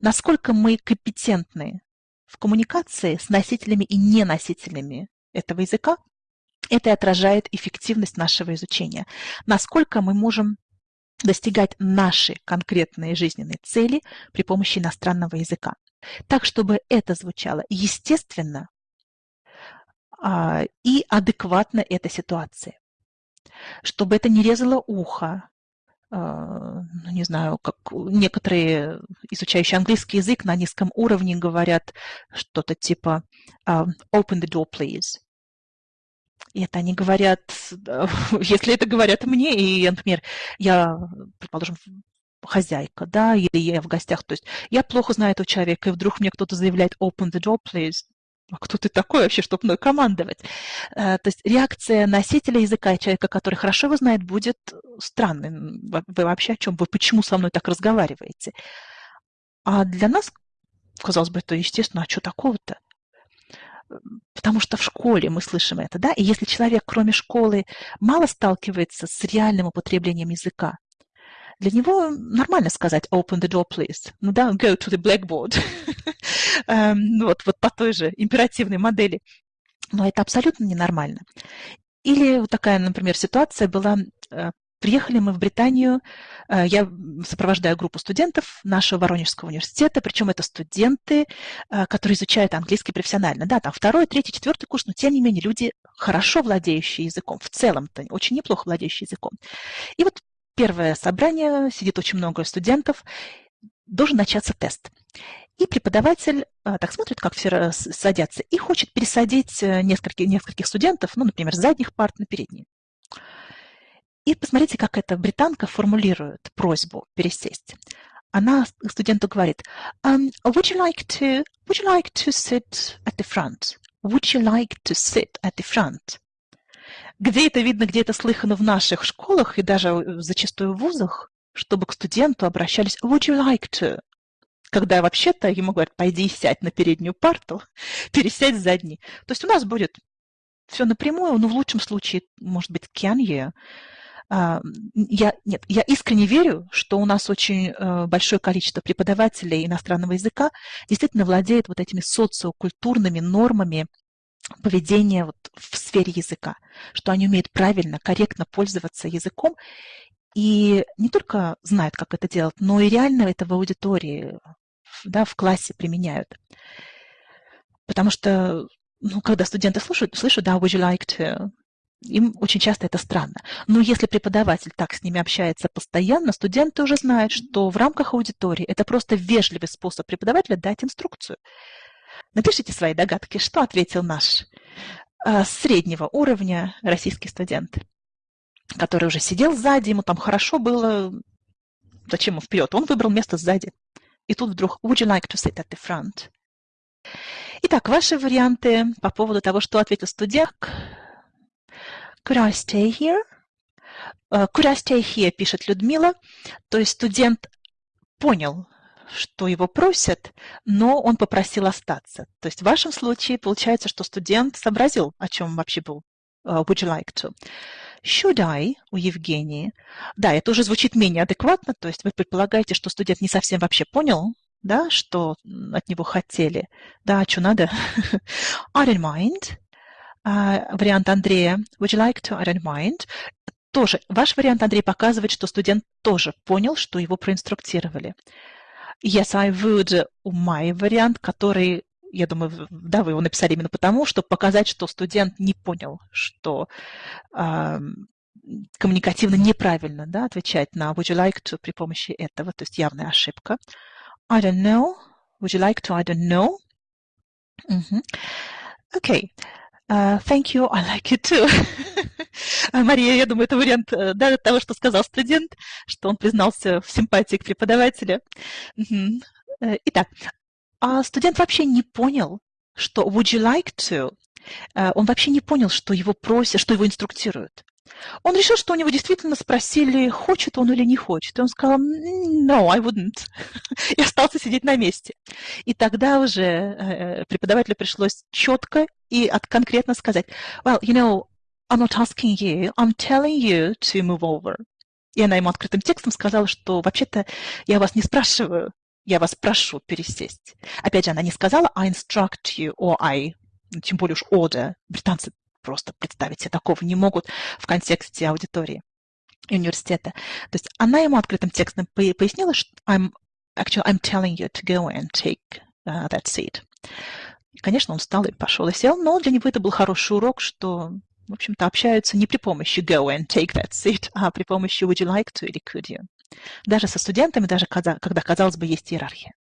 насколько мы компетентны в коммуникации с носителями и неносителями этого языка, это отражает эффективность нашего изучения. Насколько мы можем достигать наши конкретные жизненные цели при помощи иностранного языка. Так, чтобы это звучало естественно а, и адекватно этой ситуации. Чтобы это не резало ухо, ну, не знаю, как некоторые изучающие английский язык на низком уровне говорят что-то типа а, «open the door, please». И это они говорят, если это говорят мне, и, например, я, предположим, хозяйка, да, или я в гостях, то есть я плохо знаю этого человека, и вдруг мне кто-то заявляет «open the door, please», а кто ты такой вообще, чтобы мной командовать? Э, то есть реакция носителя языка человека, который хорошо его знает, будет странной. Вы вообще о чем? Вы почему со мной так разговариваете? А для нас, казалось бы, это естественно, а что такого-то? Потому что в школе мы слышим это, да? И если человек, кроме школы, мало сталкивается с реальным употреблением языка, для него нормально сказать open the door, please. Ну да, go to the blackboard. Эм, вот, вот по той же императивной модели. Но это абсолютно ненормально. Или вот такая, например, ситуация была э, Приехали мы в Британию, э, я сопровождаю группу студентов нашего Воронежского университета, причем это студенты, э, которые изучают английский профессионально. Да, там второй, третий, четвертый курс, но тем не менее люди хорошо владеющие языком, в целом-то очень неплохо владеющие языком. И вот первое собрание, сидит очень много студентов, должен начаться тест. И преподаватель а, так смотрит, как все садятся, и хочет пересадить э, нескольких, нескольких студентов, ну, например, с задних парт на передние. И посмотрите, как эта британка формулирует просьбу пересесть. Она студенту говорит, um, would, you like to, would you like to sit at the front? Would you like to sit at the front? Где это видно, где это слыхано в наших школах и даже э, зачастую в вузах, чтобы к студенту обращались «Would you like to?» Когда вообще-то ему говорят «Пойди сядь на переднюю парту, пересядь задний». То есть у нас будет все напрямую, но в лучшем случае, может быть, you. А, я, нет, я искренне верю, что у нас очень э, большое количество преподавателей иностранного языка действительно владеет вот этими социокультурными нормами поведения вот в сфере языка, что они умеют правильно, корректно пользоваться языком и не только знают, как это делать, но и реально это в аудитории, да, в классе применяют. Потому что, ну, когда студенты слушают, слышат, да, would you like to, им очень часто это странно. Но если преподаватель так с ними общается постоянно, студенты уже знают, что в рамках аудитории это просто вежливый способ преподавателя дать инструкцию. Напишите свои догадки, что ответил наш э, среднего уровня российский студент, который уже сидел сзади, ему там хорошо было, зачем ему вперед? Он выбрал место сзади. И тут вдруг, would you like to sit at the front? Итак, ваши варианты по поводу того, что ответил студент. Could I stay here? Could I stay here, пишет Людмила. То есть студент понял, что его просят, но он попросил остаться. То есть в вашем случае получается, что студент сообразил, о чем вообще был uh, would you like to. Should I у Евгении. Да, это уже звучит менее адекватно, то есть вы предполагаете, что студент не совсем вообще понял, да, что от него хотели. Да, что надо? I don't mind. Uh, вариант Андрея. Would you like to? I don't mind. Тоже ваш вариант, Андрей, показывает, что студент тоже понял, что его проинструктировали. Yes, I would мой вариант, который, я думаю, да, вы его написали именно потому, чтобы показать, что студент не понял, что э, коммуникативно неправильно да, отвечать на would you like to при помощи этого, то есть явная ошибка. I don't know. Would you like to? I don't know. Mm-hmm. Okay. Uh, thank you, I like it too. Мария, я думаю, это вариант э, да, того, что сказал студент, что он признался в симпатии к преподавателю. Э, итак, а студент вообще не понял, что would you like to? Э, он вообще не понял, что его просят, что его инструктируют. Он решил, что у него действительно спросили, хочет он или не хочет. И он сказал, no, I wouldn't. И остался сидеть на месте. И тогда уже преподавателю пришлось четко и конкретно сказать, well, you know, I'm not asking you, I'm telling you to move over. И она ему открытым текстом сказала, что вообще-то я вас не спрашиваю, я вас прошу пересесть. Опять же, она не сказала I instruct you or I, тем более уж order. Британцы просто представить себе такого не могут в контексте аудитории университета. То есть она ему открытым текстом пояснила, что I'm, actually, I'm telling you to go and take uh, that seat. И, конечно, он встал и пошел и сел, но для него это был хороший урок, что, в общем-то, общаются не при помощи go and take that seat, а при помощи would you like to или could you. Даже со студентами, даже когда, казалось бы, есть иерархия.